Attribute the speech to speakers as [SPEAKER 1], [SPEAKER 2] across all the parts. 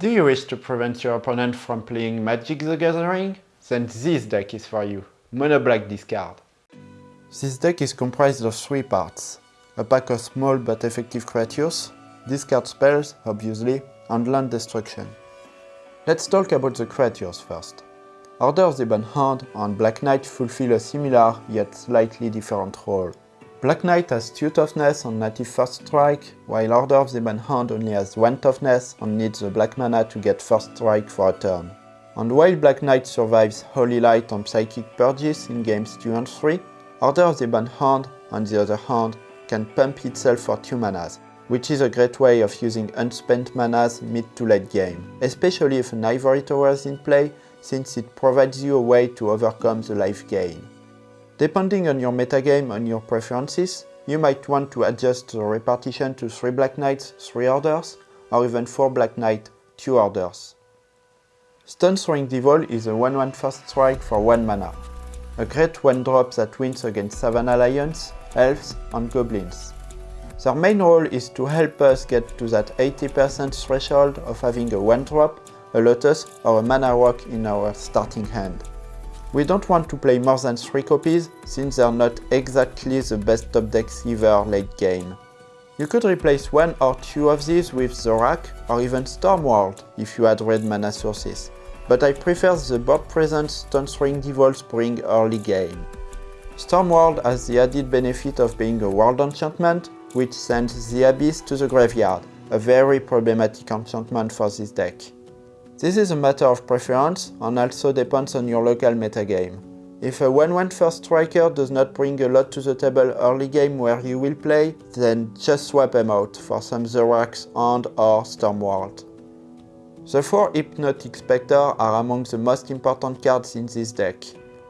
[SPEAKER 1] Do you wish to prevent your opponent from playing Magic the Gathering? Then this deck is for you. Mono Black discard. This deck is comprised of three parts. A pack of small but effective creatures, discard spells, obviously, and land destruction. Let's talk about the creatures first. Order of the Ebon Hand and Black Knight fulfill a similar yet slightly different role. Black Knight has 2 toughness and native first strike, while Order of the Hand only has 1 toughness and needs the black mana to get first strike for a turn. And while Black Knight survives Holy Light and Psychic Purges in games 2 and 3, Order of the Hand, on the other hand, can pump itself for 2 manas, which is a great way of using unspent manas mid to late game, especially if an Ivory Tower is in play, since it provides you a way to overcome the life gain. Depending on your metagame and your preferences, you might want to adjust the repartition to 3 Black Knights, 3 orders, or even 4 Black Knight, 2 orders. Stone Throwing Devil is a 1-1 first strike for 1 mana, a great 1-drop that wins against Savannah Lions, Elves and Goblins. Their main role is to help us get to that 80% threshold of having a 1-drop, a Lotus or a Mana Rock in our starting hand. We don't want to play more than 3 copies, since they're not exactly the best top decks either late game. You could replace one or two of these with Zorak or even Stormworld if you had red mana sources, but I prefer the board presence Stone Throwing Devils bring early game. Stormworld has the added benefit of being a world enchantment, which sends the Abyss to the graveyard, a very problematic enchantment for this deck. This is a matter of preference and also depends on your local metagame. If a 1-1 first striker does not bring a lot to the table early game where you will play, then just swap them out for some Zoraks and or Stormworld. The 4 Hypnotic Spectre are among the most important cards in this deck,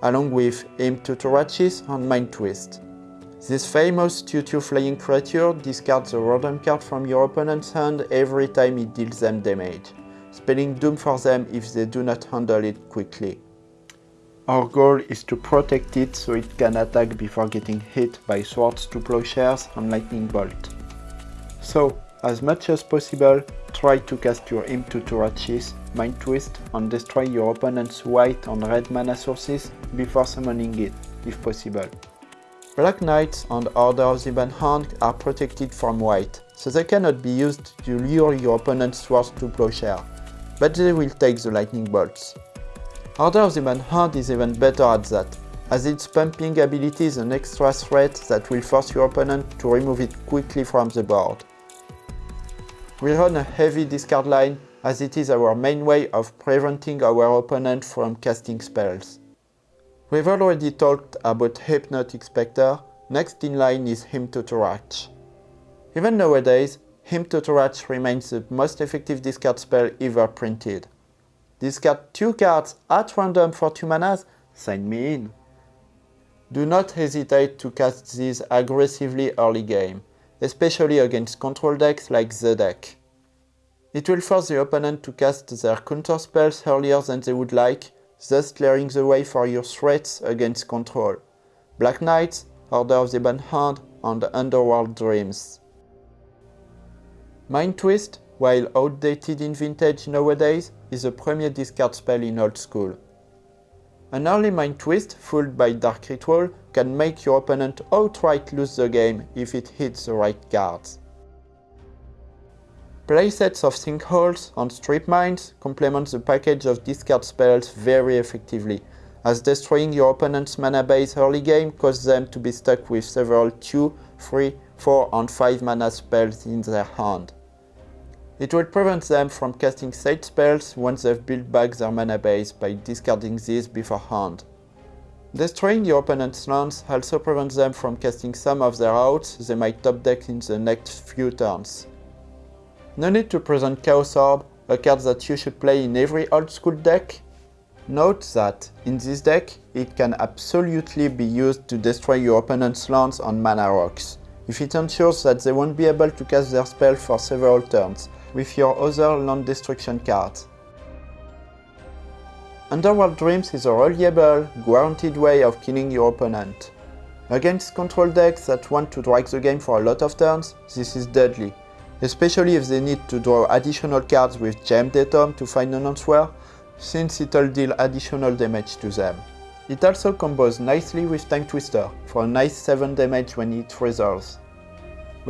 [SPEAKER 1] along with Hymn to Tourachs and Mind Twist. This famous 2-2 flying creature discards a random card from your opponent's hand every time it deals them damage spelling doom for them if they do not handle it quickly. Our goal is to protect it so it can attack before getting hit by swords to plowshares and lightning bolt. So, as much as possible, try to cast your Hymn to Tourachs, Mind Twist and destroy your opponent's white and red mana sources before summoning it, if possible. Black Knights and Order of the Hand are protected from white, so they cannot be used to lure your opponent's swords to plowshare but they will take the lightning bolts. Order of the Hand is even better at that, as its pumping ability is an extra threat that will force your opponent to remove it quickly from the board. We run a heavy discard line as it is our main way of preventing our opponent from casting spells. We've already talked about Hypnotic Spectre, next in line is Hymn to Tourach. Even nowadays, Hymn to Tourach remains the most effective discard spell ever printed. Discard 2 cards at random for 2 manas? Sign me in. Do not hesitate to cast these aggressively early game, especially against control decks like the deck. It will force the opponent to cast their counter spells earlier than they would like, thus clearing the way for your threats against control. Black Knights, Order of the Ebon Hand, and Underworld Dreams. Mind Twist, while outdated in Vintage nowadays, is a premier discard spell in Old School. An early Mind Twist, fooled by Dark Ritual, can make your opponent outright lose the game if it hits the right cards. Playsets of Sinkholes and Strip Mines complement the package of discard spells very effectively, as destroying your opponent's mana base early game causes them to be stuck with several 2, 3, 4 and 5 mana spells in their hand. It will prevent them from casting side spells once they've built back their mana base by discarding these beforehand. Destroying your opponent's lands also prevents them from casting some of their outs they might top deck in the next few turns. No need to present Chaos Orb, a card that you should play in every old school deck. Note that, in this deck, it can absolutely be used to destroy your opponent's lands on mana rocks, if it ensures that they won't be able to cast their spell for several turns, with your other land destruction cards. Underworld Dreams is a reliable, guaranteed way of killing your opponent. Against control decks that want to drag the game for a lot of turns, this is deadly, especially if they need to draw additional cards with Jayemdae Tome to find an answer, since it'll deal additional damage to them. It also combos nicely with Time Twister for a nice 7 damage when it resolves.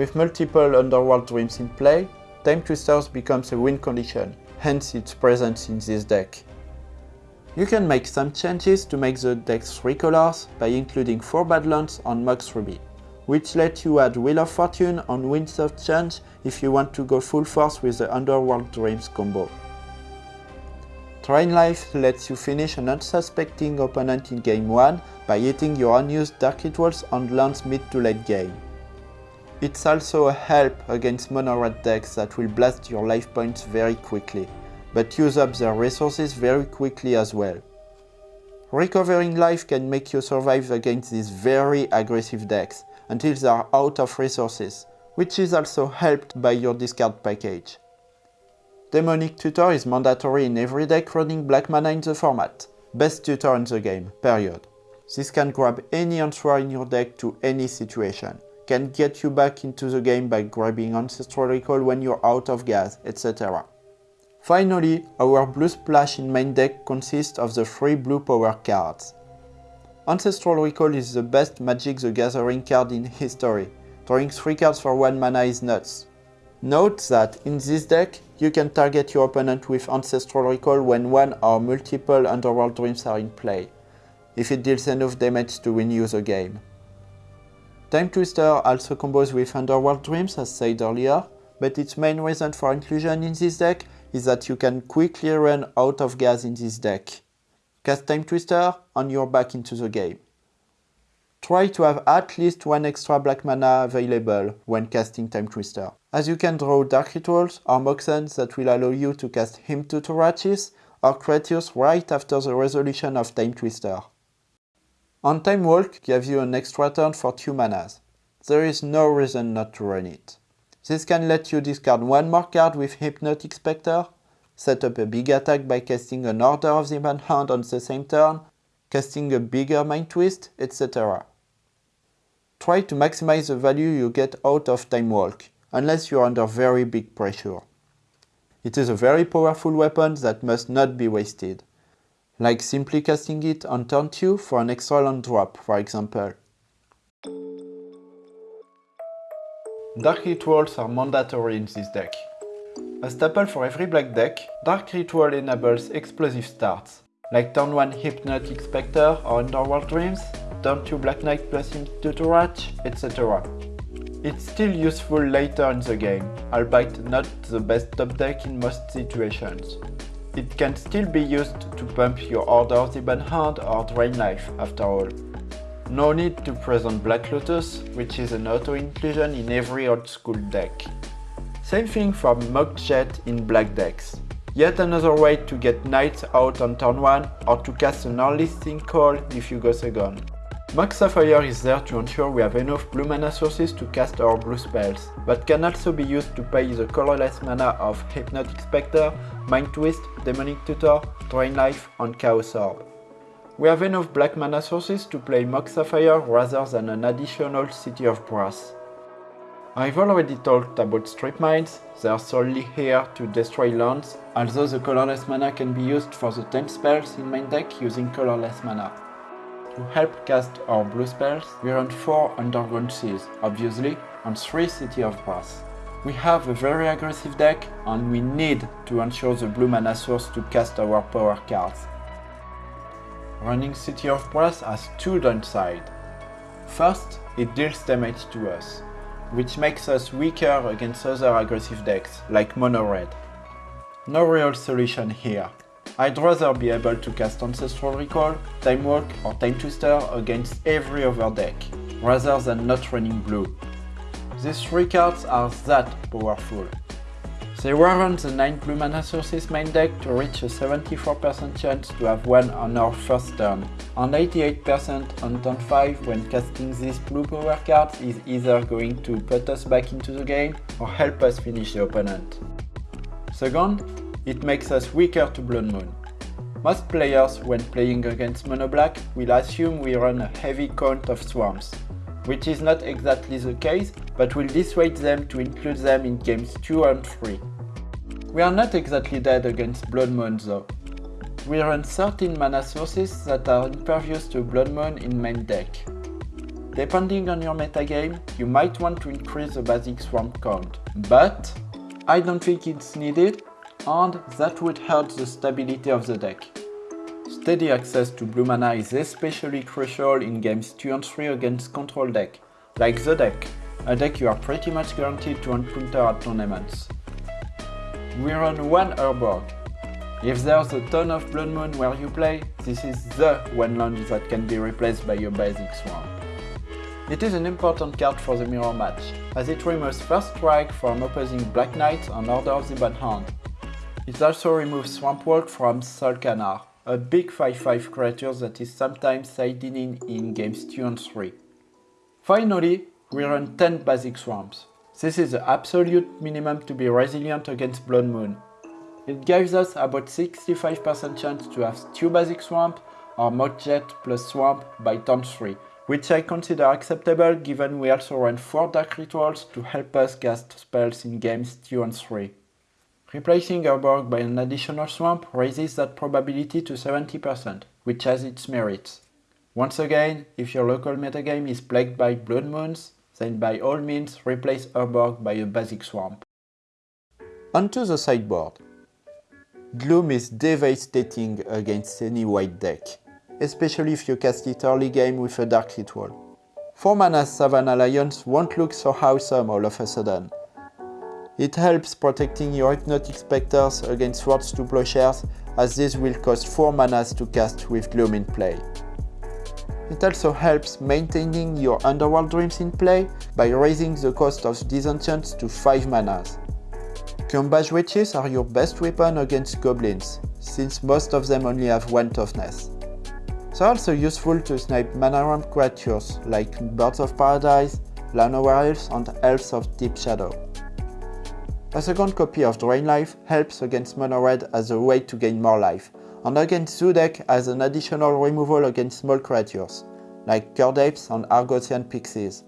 [SPEAKER 1] With multiple Underworld Dreams in play, Time Twisters becomes a win condition, hence its presence in this deck. You can make some changes to make the deck 3 colors by including 4 Badlands on Mox Ruby, which let you add Wheel of Fortune on Winds of Change if you want to go full force with the Underworld Dreams combo. Drain Life lets you finish an unsuspecting opponent in game 1 by hitting your unused Dark Rituals on lands mid to late game. It's also a help against mono red decks that will blast your life points very quickly, but use up their resources very quickly as well. Recovering life can make you survive against these very aggressive decks until they are out of resources, which is also helped by your discard package. Demonic Tutor is mandatory in every deck running black mana in the format. Best tutor in the game, period. This can grab any answer in your deck to any situation. Can get you back into the game by grabbing Ancestral Recall when you're out of gas, etc. Finally, our blue splash in main deck consists of the three blue power cards. Ancestral Recall is the best Magic the Gathering card in history. Drawing 3 cards for 1 mana is nuts. Note that in this deck, you can target your opponent with Ancestral Recall when one or multiple Underworld Dreams are in play, if it deals enough damage to win you the game. Time Twister also combos with Underworld Dreams as said earlier, but its main reason for inclusion in this deck is that you can quickly run out of gas in this deck. Cast Time Twister and you're back into the game. Try to have at least one extra black mana available when casting Time Twister, as you can draw Dark Rituals or Moxens that will allow you to cast Hymn to Tourachs or Kratos right after the resolution of Time Twister. On Time Walk gives you an extra turn for 2 manas. There is no reason not to run it. This can let you discard one more card with Hypnotic Spectre, set up a big attack by casting an Order of the Hand on the same turn, casting a bigger Mind Twist, etc. Try to maximize the value you get out of Time Walk, unless you're under very big pressure. It is a very powerful weapon that must not be wasted, like simply casting it on turn 2 for an extra land drop, for example. Dark Rituals are mandatory in this deck. A staple for every black deck, Dark Ritual enables explosive starts, like turn 1 Hypnotic Spectre or Underworld Dreams, turn 2 Black Knight plus Tutorach, etc. It's still useful later in the game, albeit not the best top deck in most situations. It can still be used to pump your Order of the Ebon Hand or Drain Life, after all. No need to present Black Lotus, which is an auto-inclusion in every old school deck. Same thing for Mox Jet in black decks. Yet another way to get knights out on turn 1 or to cast an early Call if you go second. Mox Sapphire is there to ensure we have enough blue mana sources to cast our blue spells, but can also be used to pay the colorless mana of Hypnotic Spectre, Mind Twist, Demonic Tutor, Drain Life and Chaos Orb. We have enough black mana sources to play Mox Sapphire rather than an additional City of Brass. I've already talked about strip mines, they are solely here to destroy lands, although the colorless mana can be used for the 10 spells in main deck using colorless mana. To help cast our blue spells, we run 4 Underground Seas, obviously, and 3 City of Brass. We have a very aggressive deck, and we need to ensure the blue mana source to cast our power cards. Running City of Brass has two downsides. First, it deals damage to us which makes us weaker against other aggressive decks, like mono red. No real solution here. I'd rather be able to cast Ancestral Recall, Time Walk or Time Twister against every other deck, rather than not running blue. These three cards are that powerful. They warrant the 9 blue mana sources main deck to reach a 74% chance to have one on our first turn, and 88% on turn 5 when casting these blue power cards is either going to put us back into the game or help us finish the opponent. Second, it makes us weaker to Blood Moon. Most players, when playing against Mono Black, will assume we run a heavy count of swarms, which is not exactly the case, but will dissuade them to include them in games 2 and 3. We are not exactly dead against Blood Moon though. We run 13 mana sources that are impervious to Blood Moon in main deck. Depending on your metagame, you might want to increase the basic swamp count, but I don't think it's needed and that would hurt the stability of the deck. Steady access to blue mana is especially crucial in games 2 and 3 against control deck, like the deck, a deck you are pretty much guaranteed to encounter at tournaments. We run one Urborg. If there's a ton of Blood Moon where you play, this is the one land that can be replaced by your basic swamp. It is an important card for the mirror match, as it removes first strike from opposing Black Knight and Order of the Bad Hand. It also removes Swamp Walk from Sol'kanar, a big 5-5 creature that is sometimes siding in in games 2 and 3. Finally, we run 10 basic swamps. This is the absolute minimum to be resilient against Blood Moon. It gives us about 65% chance to have 2 basic swamp or Mox Jet plus swamp by turn 3, which I consider acceptable given we also run 4 Dark Rituals to help us cast spells in games 2 and 3. Replacing Urborg by an additional swamp raises that probability to 70%, which has its merits. Once again, if your local metagame is plagued by Blood Moons, then by all means replace Urborg by a basic swamp. Onto the sideboard. Gloom is devastating against any white deck, especially if you cast it early game with a Dark Ritual. 4 mana Savannah Lions won't look so awesome all of a sudden, it helps protecting your Hypnotic Spectres against Swords to Plowshares as this will cost 4 manas to cast with Gloom in play. It also helps maintaining your Underworld Dreams in play by raising the cost of disenchants to 5 manas. Cuombajj Witches are your best weapon against goblins, since most of them only have 1 toughness. They're also useful to snipe mana ramp creatures like Birds of Paradise, Llanowar Elves and Elves of Deep Shadow. A second copy of Drain Life helps against Mono Red as a way to gain more life, and against Zoo deck as an additional removal against small creatures, like Kird Apes and Argothian Pixies.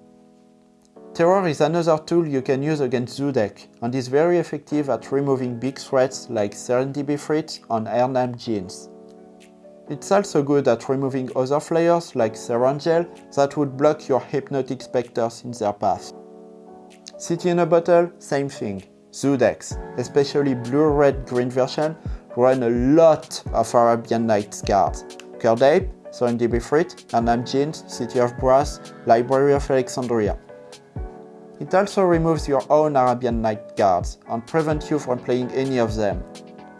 [SPEAKER 1] Terror is another tool you can use against Zoo deck, and is very effective at removing big threats like Serendib Ifrit and Erhnam Djinns. It's also good at removing other flyers like Serra Angel that would block your Hypnotic Spectres in their path. City in a Bottle, same thing. Decks, especially blue, red, green version, run a lot of Arabian Nights cards. Kird Ape, Serendib Ifrit, Erhnam Djinns, City of Brass, Library of Alexandria. It also removes your own Arabian Night cards and prevents you from playing any of them.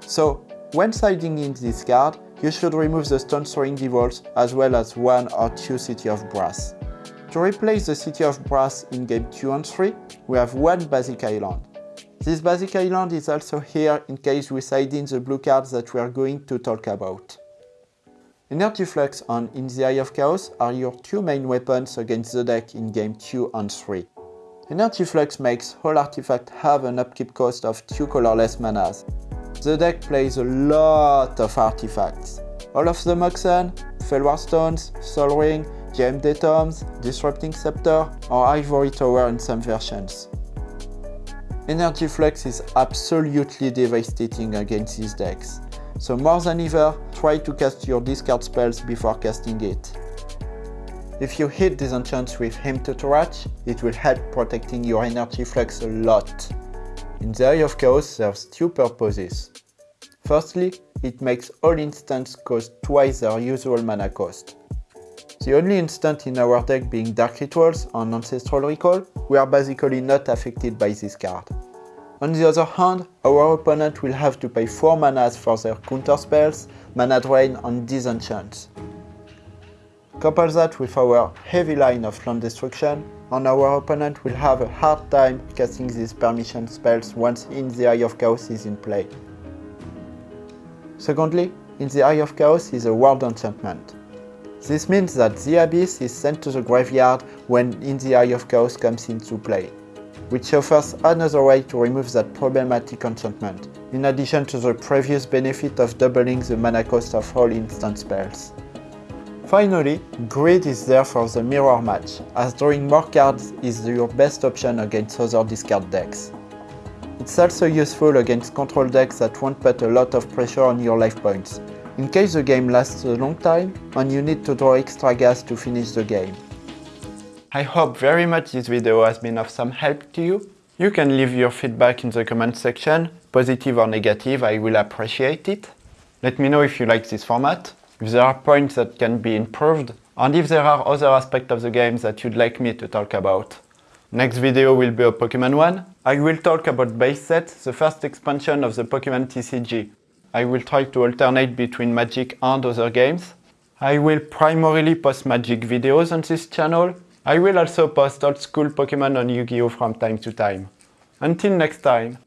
[SPEAKER 1] So, when siding in this card, you should remove the Stone Throwing Devils as well as one or two City of Brass. To replace the City of Brass in game 2 and 3, we have one basic island. This basic island is also here in case we side in the blue cards that we are going to talk about. Energy Flux and In the Eye of Chaos are your two main weapons against the deck in game 2 and 3. Energy Flux makes all artifacts have an upkeep cost of 2 colorless manas. The deck plays a lot of artifacts. All of the Moxen, Fellwar Stones, Sol Ring, Jayemdae Tomes, Disrupting Scepter or Ivory Tower in some versions. Energy Flux is absolutely devastating against these decks, so more than ever, try to cast your discard spells before casting it. If you hit Disenchant with Hymn to Tourach, it will help protecting your Energy Flux a lot. In the Eye of Chaos there's two purposes. Firstly, it makes all instants cost twice their usual mana cost. The only instant in our deck being Dark Rituals and Ancestral Recall, we are basically not affected by this card. On the other hand, our opponent will have to pay 4 manas for their counter spells, mana drain and disenchants. Couple that with our heavy line of land destruction, and our opponent will have a hard time casting these permission spells once In the Eye of Chaos is in play. Secondly, In the Eye of Chaos is a world enchantment. This means that the Abyss is sent to the graveyard when In the Eye of Chaos comes into play, which offers another way to remove that problematic enchantment, in addition to the previous benefit of doubling the mana cost of all instant spells. Finally, Greed is there for the mirror match, as drawing more cards is your best option against other discard decks. It's also useful against control decks that won't put a lot of pressure on your life points, in case the game lasts a long time and you need to draw extra gas to finish the game. I hope very much this video has been of some help to you. You can leave your feedback in the comment section, positive or negative, I will appreciate it. Let me know if you like this format, if there are points that can be improved, and if there are other aspects of the game that you'd like me to talk about. Next video will be a Pokemon one. I will talk about base set, the first expansion of the Pokemon TCG. I will try to alternate between Magic and other games. I will primarily post Magic videos on this channel. I will also post old school Pokemon on Yu-Gi-Oh from time to time. Until next time.